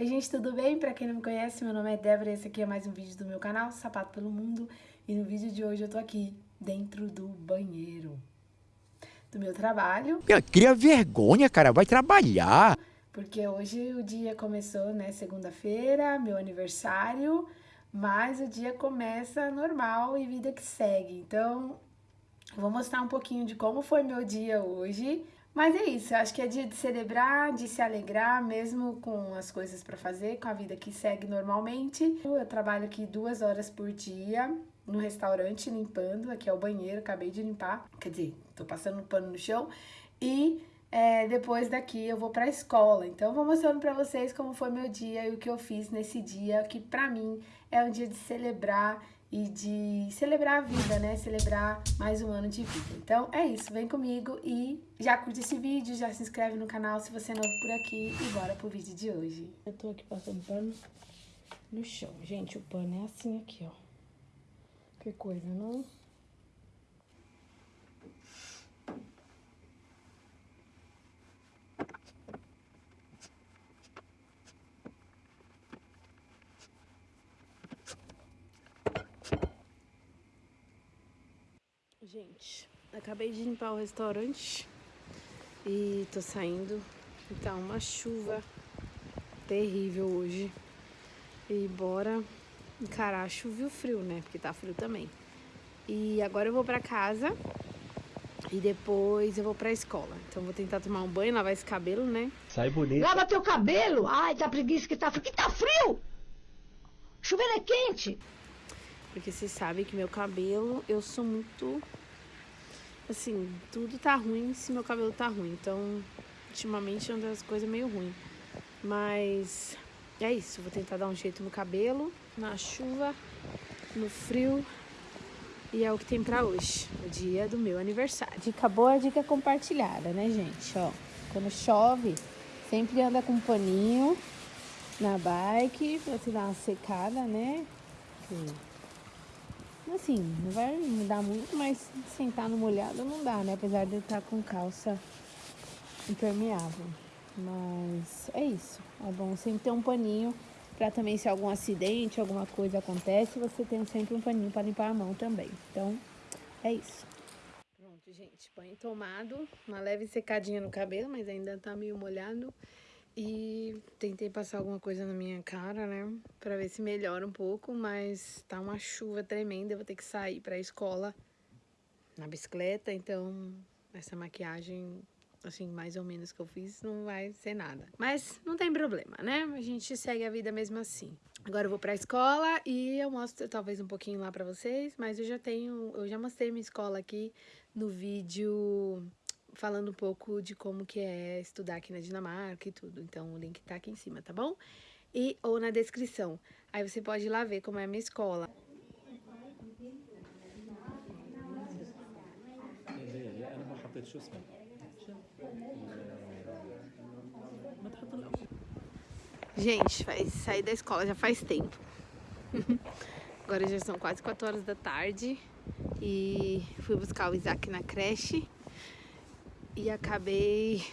Oi gente, tudo bem? Pra quem não me conhece, meu nome é Débora e esse aqui é mais um vídeo do meu canal, Sapato Pelo Mundo. E no vídeo de hoje eu tô aqui, dentro do banheiro do meu trabalho. Cria vergonha, cara, vai trabalhar. Porque hoje o dia começou, né, segunda-feira, meu aniversário, mas o dia começa normal e vida que segue. Então, vou mostrar um pouquinho de como foi meu dia hoje, mas é isso, eu acho que é dia de celebrar, de se alegrar, mesmo com as coisas para fazer, com a vida que segue normalmente. Eu trabalho aqui duas horas por dia no restaurante limpando, aqui é o banheiro, acabei de limpar, quer dizer, tô passando um pano no chão. E é, depois daqui eu vou pra escola. Então eu vou mostrando pra vocês como foi meu dia e o que eu fiz nesse dia, que pra mim é um dia de celebrar e de celebrar a vida, né? Celebrar mais um ano de vida. Então é isso, vem comigo e já curte esse vídeo, já se inscreve no canal se você é novo por aqui e bora pro vídeo de hoje. Eu tô aqui passando pano no chão. Gente, o pano é assim aqui, ó. Que coisa, não? Gente, acabei de limpar o restaurante e tô saindo. Tá uma chuva terrível hoje. E bora encarar chuva e o frio, né? Porque tá frio também. E agora eu vou pra casa e depois eu vou pra escola. Então vou tentar tomar um banho, lavar esse cabelo, né? Sai bonito. Lava teu cabelo! Ai, tá preguiça que tá frio. Que tá frio! Chuveiro é quente! Porque vocês sabem que meu cabelo, eu sou muito assim, tudo tá ruim se meu cabelo tá ruim. Então, ultimamente é uma das coisas meio ruim. Mas é isso, vou tentar dar um jeito no cabelo, na chuva, no frio. E é o que tem pra hoje, o dia do meu aniversário. Dica boa, dica compartilhada, né, gente? Ó, quando chove, sempre anda com um paninho na bike pra te dar uma secada, né? Assim, não vai mudar muito, mas sentar no molhado não dá, né? Apesar de eu estar com calça impermeável. Mas é isso. É bom sempre ter um paninho para também se algum acidente, alguma coisa acontece, você tem sempre um paninho para limpar a mão também. Então, é isso. Pronto, gente. Banho tomado. Uma leve secadinha no cabelo, mas ainda tá meio molhado. E tentei passar alguma coisa na minha cara, né? Pra ver se melhora um pouco, mas tá uma chuva tremenda. Eu vou ter que sair pra escola na bicicleta, então essa maquiagem, assim, mais ou menos que eu fiz, não vai ser nada. Mas não tem problema, né? A gente segue a vida mesmo assim. Agora eu vou pra escola e eu mostro talvez um pouquinho lá pra vocês, mas eu já tenho, eu já mostrei minha escola aqui no vídeo falando um pouco de como que é estudar aqui na Dinamarca e tudo. Então o link tá aqui em cima, tá bom? E ou na descrição. Aí você pode ir lá ver como é a minha escola. Gente, vai sair da escola já faz tempo. Agora já são quase 4 horas da tarde e fui buscar o Isaac na creche e acabei...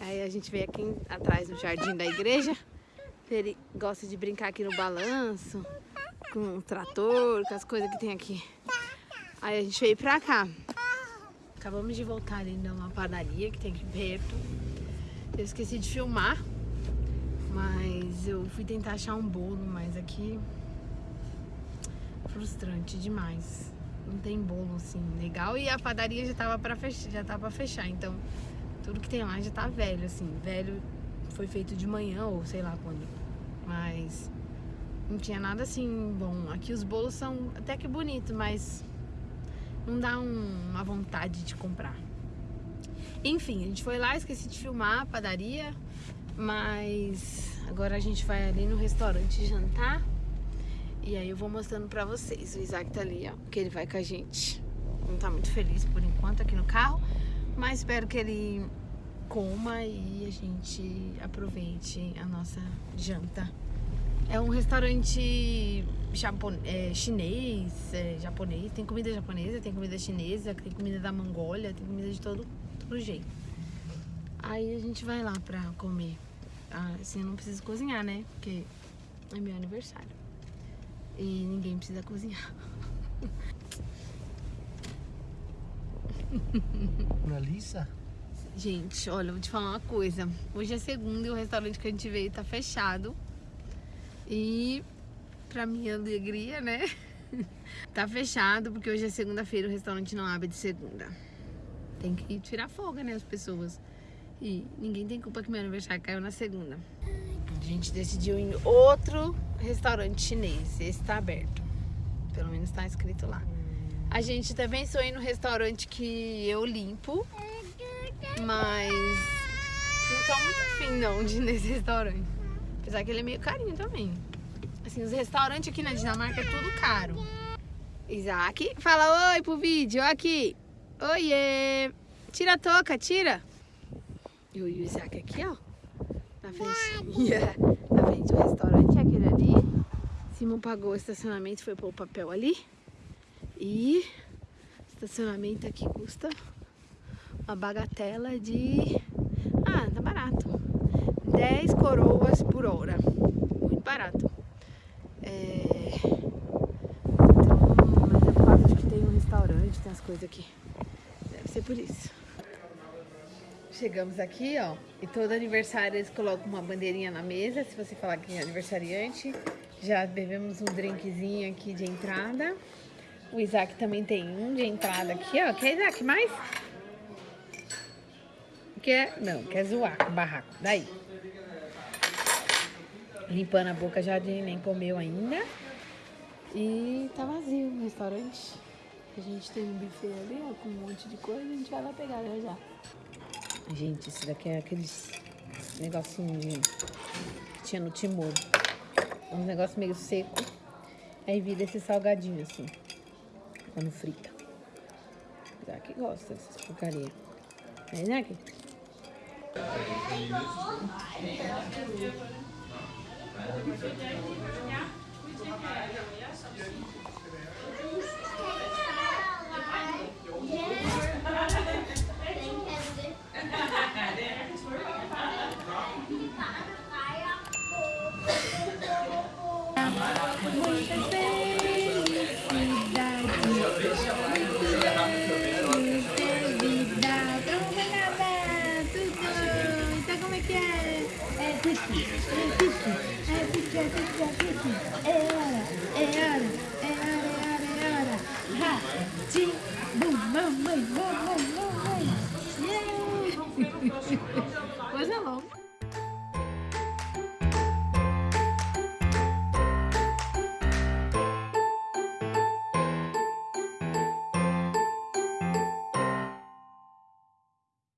Aí a gente veio aqui atrás no jardim da igreja. Ele gosta de brincar aqui no balanço, com o trator, com as coisas que tem aqui. Aí a gente veio pra cá. Acabamos de voltar ali numa padaria que tem aqui perto. Eu esqueci de filmar, mas eu fui tentar achar um bolo, mas aqui frustrante demais não tem bolo assim legal e a padaria já tava para fechar, já tava pra fechar, então tudo que tem lá já tá velho assim, velho foi feito de manhã ou sei lá quando. Mas não tinha nada assim bom. Aqui os bolos são até que bonitos, mas não dá um, uma vontade de comprar. Enfim, a gente foi lá, esqueci de filmar a padaria, mas agora a gente vai ali no restaurante jantar. E aí eu vou mostrando pra vocês. O Isaac tá ali, ó, que ele vai com a gente. Não tá muito feliz por enquanto aqui no carro, mas espero que ele coma e a gente aproveite a nossa janta. É um restaurante japon é, chinês, é, japonês, tem comida japonesa, tem comida chinesa, tem comida da Mongólia, tem comida de todo, todo jeito. Aí a gente vai lá pra comer. ah, assim, eu não preciso cozinhar, né? Porque é meu aniversário. E ninguém precisa cozinhar. Moralista? Gente, olha, vou te falar uma coisa. Hoje é segunda e o restaurante que a gente veio tá fechado. E pra minha alegria, né? tá fechado porque hoje é segunda-feira e o restaurante não abre de segunda. Tem que tirar folga, né, as pessoas. E ninguém tem culpa que meu aniversário caiu na segunda. A gente decidiu em outro restaurante chinês. Esse tá aberto. Pelo menos tá escrito lá. A gente também sonha no restaurante que eu limpo. Mas não tô muito afim não de ir nesse restaurante. Apesar que ele é meio carinho também. Assim, os restaurantes aqui na Dinamarca é tudo caro. Isaac, fala oi pro vídeo, aqui. Oiê! Tira a touca, tira. E o Isaac aqui, ó. Na frente. frente do restaurante, é aquele ali. Simon pagou o estacionamento, foi pôr o papel ali. E estacionamento aqui custa uma bagatela de... Ah, tá barato. 10 coroas por hora. Muito barato. É... Então, mas é por causa que tem um restaurante, tem as coisas aqui. Deve ser por isso. Chegamos aqui, ó, e todo aniversário eles colocam uma bandeirinha na mesa, se você falar que é aniversariante. Já bebemos um drinkzinho aqui de entrada. O Isaac também tem um de entrada aqui, ó. Quer, Isaac, mais? Quer? Não, quer zoar com o barraco. Daí. Limpando a boca, já nem comeu ainda. E tá vazio o restaurante. A gente tem um buffet ali, ó, com um monte de coisa. A gente vai lá pegar já já. Gente, esse daqui é aqueles negocinho de... que tinha no Timor. É um negócio meio seco. Aí vira esse salgadinho assim, quando frita. Isaac gosta dessas porcaria. É, Isaac? Então Wasn't it long?